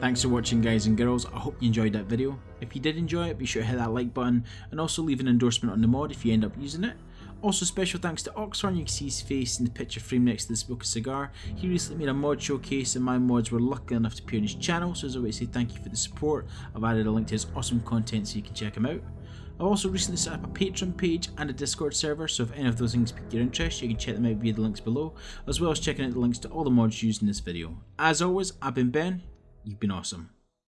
Thanks for watching guys and girls, I hope you enjoyed that video. If you did enjoy it, be sure to hit that like button and also leave an endorsement on the mod if you end up using it. Also special thanks to Oxhorn, you can see his face in the picture frame next to the smoke of cigar. He recently made a mod showcase and my mods were lucky enough to appear on his channel, so as always say thank you for the support. I've added a link to his awesome content so you can check him out. I've also recently set up a Patreon page and a Discord server, so if any of those things pique your interest, you can check them out via the links below, as well as checking out the links to all the mods used in this video. As always, I've been Ben, you've been awesome.